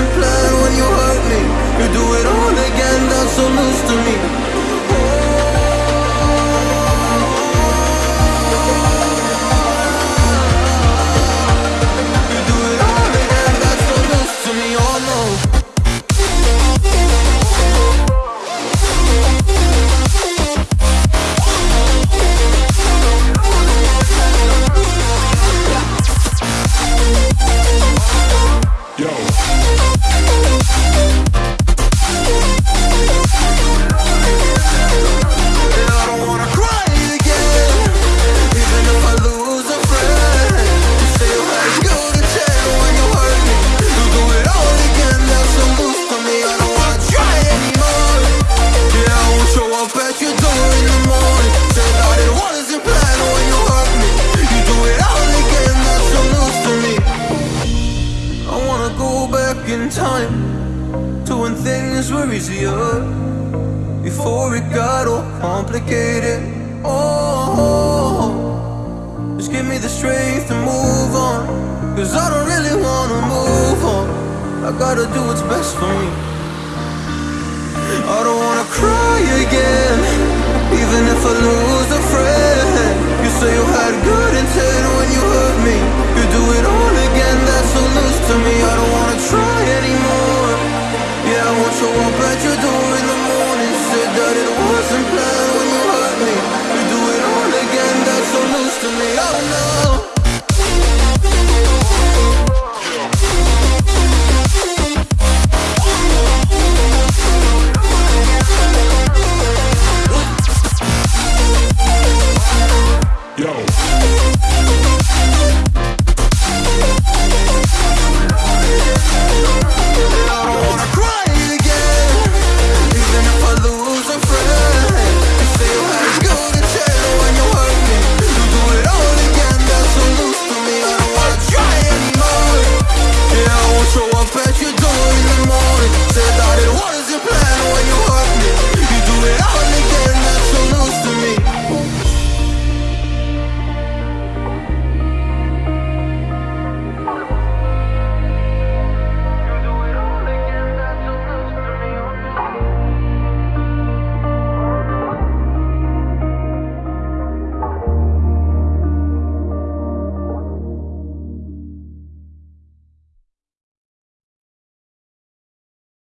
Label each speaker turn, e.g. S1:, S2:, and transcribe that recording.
S1: wasn't planned when you hurt me. You do it all again, that's so loose to me Yo. in time to when things were easier before it got all complicated. Oh, just give me the strength to move on, cause I don't really wanna move on. I gotta do what's best for me. I don't wanna cry again. Yo.